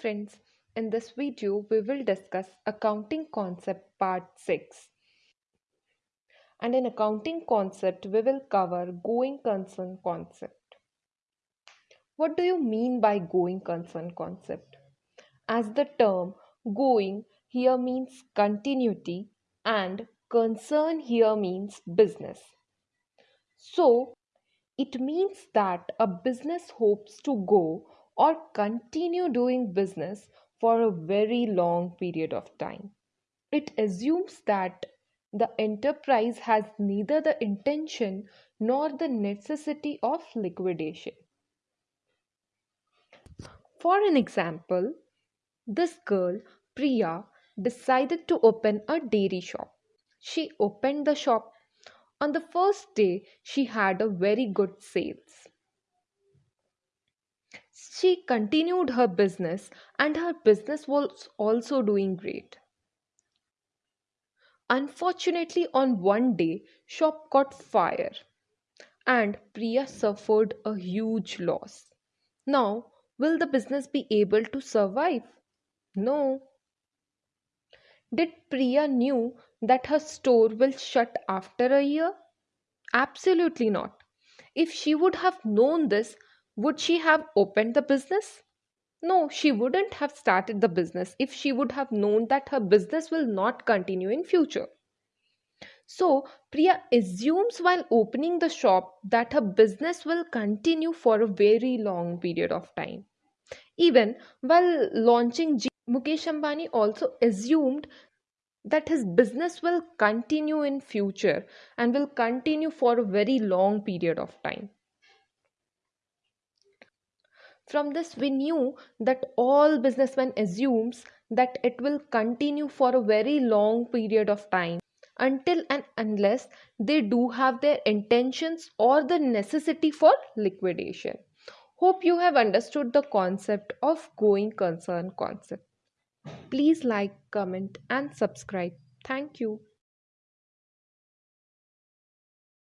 friends. In this video, we will discuss accounting concept part 6. And in accounting concept, we will cover going concern concept. What do you mean by going concern concept? As the term going here means continuity and concern here means business. So, it means that a business hopes to go or continue doing business for a very long period of time. It assumes that the enterprise has neither the intention nor the necessity of liquidation. For an example, this girl, Priya, decided to open a dairy shop. She opened the shop. On the first day, she had a very good sales. She continued her business and her business was also doing great. Unfortunately, on one day, shop caught fire and Priya suffered a huge loss. Now, will the business be able to survive? No. Did Priya knew that her store will shut after a year? Absolutely not. If she would have known this, would she have opened the business? No, she wouldn't have started the business if she would have known that her business will not continue in future. So, Priya assumes while opening the shop that her business will continue for a very long period of time. Even while launching Jio, Mukesh Ambani also assumed that his business will continue in future and will continue for a very long period of time. From this, we knew that all businessmen assumes that it will continue for a very long period of time until and unless they do have their intentions or the necessity for liquidation. Hope you have understood the concept of going concern concept. Please like, comment and subscribe. Thank you.